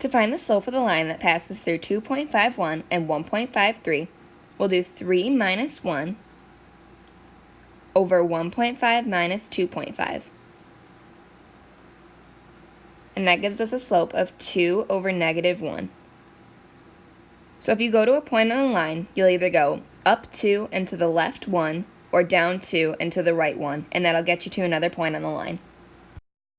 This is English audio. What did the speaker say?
To find the slope of the line that passes through 2.51 and 1.53, we'll do 3 minus 1 over 1.5 minus 2.5. And that gives us a slope of 2 over negative 1. So if you go to a point on the line, you'll either go up 2 and to the left 1, or down 2 and to the right 1, and that'll get you to another point on the line.